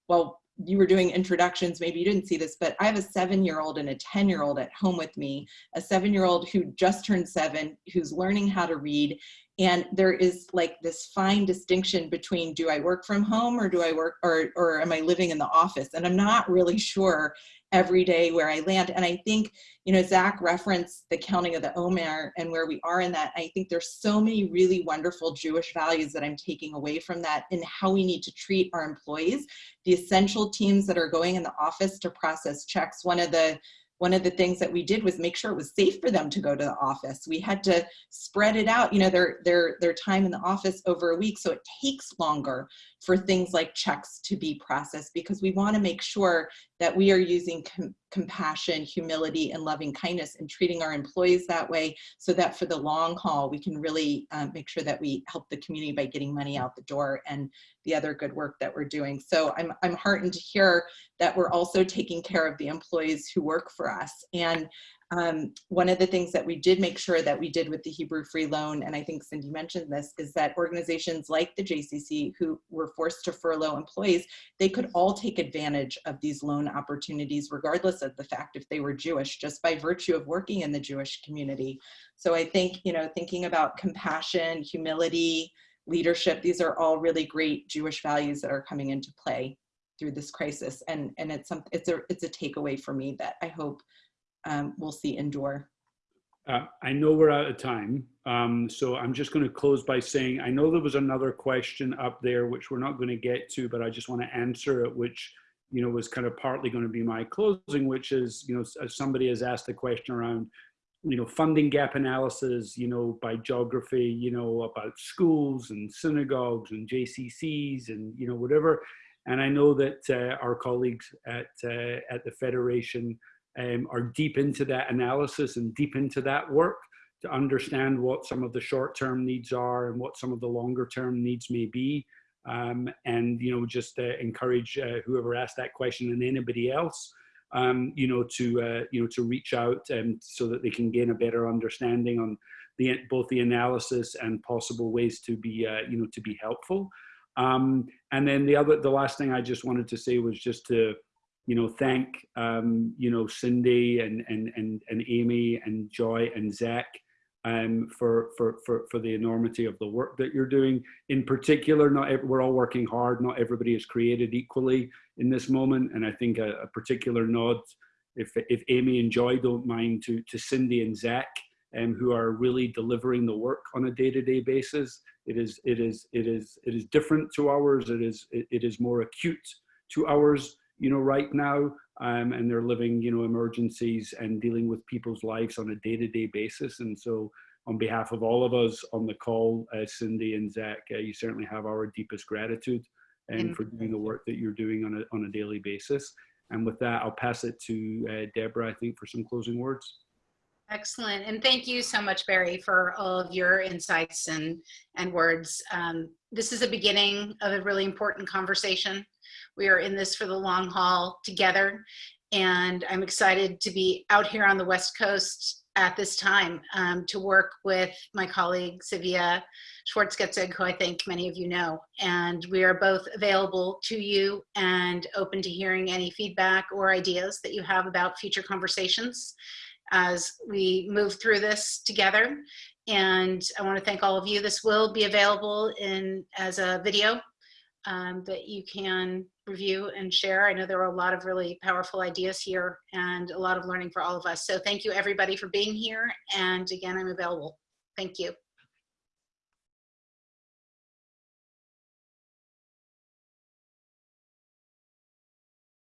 well, you were doing introductions, maybe you didn't see this, but I have a seven year old and a 10 year old at home with me, a seven year old who just turned seven, who's learning how to read. And there is like this fine distinction between do I work from home or do I work or, or am I living in the office? And I'm not really sure every day where I land. And I think, you know, Zach referenced the counting of the Omer and where we are in that. I think there's so many really wonderful Jewish values that I'm taking away from that and how we need to treat our employees. The essential teams that are going in the office to process checks. One of the one of the things that we did was make sure it was safe for them to go to the office. We had to spread it out, you know, their, their, their time in the office over a week. So it takes longer for things like checks to be processed because we want to make sure that we are using com compassion, humility, and loving kindness and treating our employees that way so that for the long haul, we can really um, make sure that we help the community by getting money out the door and the other good work that we're doing. So I'm, I'm heartened to hear that we're also taking care of the employees who work for us. And Um, one of the things that we did make sure that we did with the Hebrew Free Loan, and I think Cindy mentioned this, is that organizations like the JCC who were forced to furlough employees, they could all take advantage of these loan opportunities regardless of the fact if they were Jewish, just by virtue of working in the Jewish community. So I think, you know, thinking about compassion, humility, leadership, these are all really great Jewish values that are coming into play through this crisis. And, and it's, some, it's, a, it's a takeaway for me that I hope um, we'll see endure. Uh, I know we're out of time, um, so I'm just going to close by saying I know there was another question up there which we're not going to get to, but I just want to answer it, which you know was kind of partly going to be my closing, which is you know somebody has asked a question around you know funding gap analysis, you know by geography, you know about schools and synagogues and JCCs and you know whatever, and I know that uh, our colleagues at uh, at the federation um, are deep into that analysis and deep into that work to understand what some of the short-term needs are and what some of the longer-term needs may be. Um, and, you know, just uh, encourage uh, whoever asked that question and anybody else, um, you know, to, uh, you know, to reach out and so that they can gain a better understanding on the, both the analysis and possible ways to be, uh, you know, to be helpful. Um, and then the other, the last thing I just wanted to say was just to, you know, thank, um, you know, Cindy and, and, and, and Amy and Joy and Zach um, for, for, for, for the enormity of the work that you're doing. In particular, not we're all working hard. Not everybody is created equally in this moment. And I think a, a particular nod, if, if Amy and Joy don't mind, to, to Cindy and Zach, um, who are really delivering the work on a day-to-day -day basis. It is, it is, it is, it is different to ours. It is, it, it is more acute to ours you know, right now, um, and they're living, you know, emergencies and dealing with people's lives on a day-to-day -day basis. And so on behalf of all of us on the call, uh, Cindy and Zach, uh, you certainly have our deepest gratitude and for doing the work that you're doing on a, on a daily basis. And with that, I'll pass it to uh, Deborah, I think, for some closing words. Excellent. And thank you so much, Barry, for all of your insights and, and words. Um, this is a beginning of a really important conversation. We are in this for the long haul together. And I'm excited to be out here on the West Coast at this time um, to work with my colleague, Sivia Schwartzgetzig, who I think many of you know. And we are both available to you and open to hearing any feedback or ideas that you have about future conversations as we move through this together. And I want to thank all of you. This will be available in as a video um, that you can review and share. I know there are a lot of really powerful ideas here and a lot of learning for all of us. So thank you everybody for being here. And again, I'm available. Thank you.